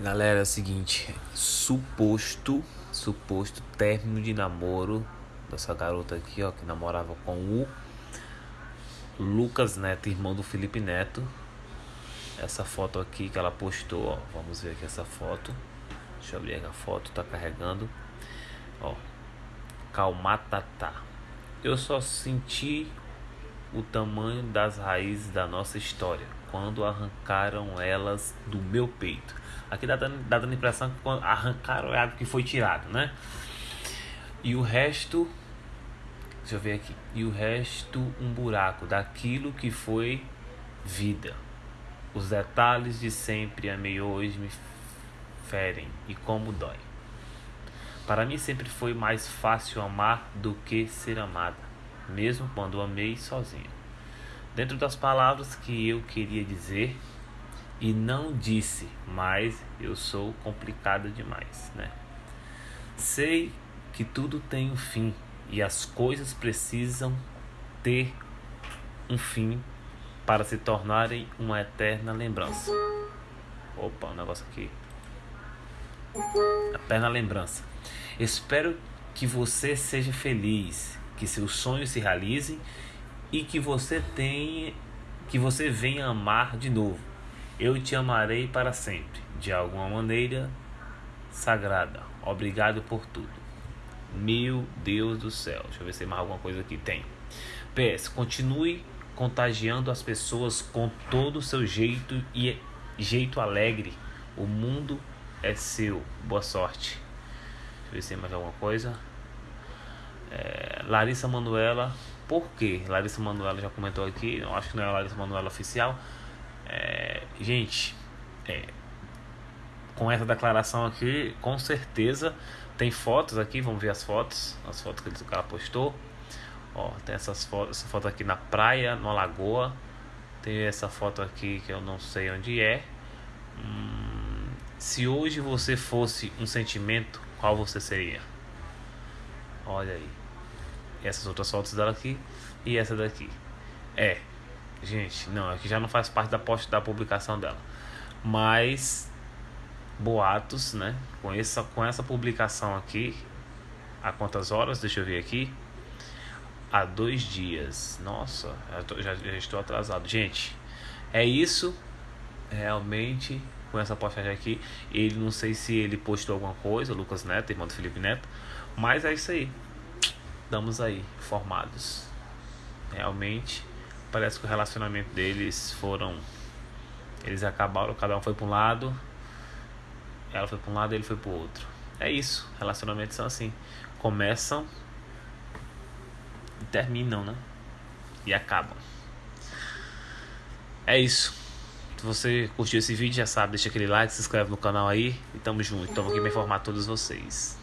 Galera, é o seguinte, suposto, suposto término de namoro dessa garota aqui, ó, que namorava com o Lucas Neto, irmão do Felipe Neto. Essa foto aqui que ela postou, ó, vamos ver aqui essa foto. Deixa eu abrir aqui a foto, tá carregando. Ó, Calmatatá. Eu só senti o tamanho das raízes da nossa história quando arrancaram elas do meu peito. Aqui dá dando, dá dando a impressão que arrancaram é algo que foi tirado, né? E o resto, deixa eu ver aqui. E o resto, um buraco daquilo que foi vida. Os detalhes de sempre amei hoje me ferem e como dói. Para mim sempre foi mais fácil amar do que ser amada, mesmo quando amei sozinho. Dentro das palavras que eu queria dizer, e não disse, mas eu sou complicada demais, né? Sei que tudo tem um fim e as coisas precisam ter um fim para se tornarem uma eterna lembrança. Opa, um negócio aqui. Eterna lembrança. Espero que você seja feliz, que seus sonhos se realizem e que você tenha que você venha amar de novo eu te amarei para sempre, de alguma maneira sagrada. Obrigado por tudo. Meu Deus do céu. Deixa eu ver se tem mais alguma coisa aqui. Tem. PS, continue contagiando as pessoas com todo o seu jeito e jeito alegre. O mundo é seu. Boa sorte. Deixa eu ver se tem mais alguma coisa. É, Larissa Manuela. Por quê? Larissa Manuela já comentou aqui. Eu acho que não é a Larissa Manuela oficial é, gente, é, com essa declaração aqui, com certeza tem fotos aqui, vamos ver as fotos, as fotos que o cara postou. Ó, tem essas fotos, essa foto aqui na praia, na lagoa. Tem essa foto aqui que eu não sei onde é. Hum, se hoje você fosse um sentimento, qual você seria? Olha aí. Essas outras fotos dela aqui e essa daqui. É, Gente, não, aqui já não faz parte da post da publicação dela. Mas boatos, né? Com essa, com essa publicação aqui, há quantas horas? Deixa eu ver aqui. Há dois dias. Nossa, tô, já, já estou atrasado. Gente, é isso. Realmente, com essa postagem aqui. Ele não sei se ele postou alguma coisa, Lucas Neto, irmão do Felipe Neto. Mas é isso aí. Estamos aí, formados. Realmente parece que o relacionamento deles foram. Eles acabaram, cada um foi para um lado. Ela foi para um lado, ele foi para o outro. É isso. Relacionamentos são assim. Começam e terminam, né? E acabam. É isso. Se você curtiu esse vídeo, já sabe, deixa aquele like, se inscreve no canal aí. E tamo junto. Estamos aqui para informar todos vocês.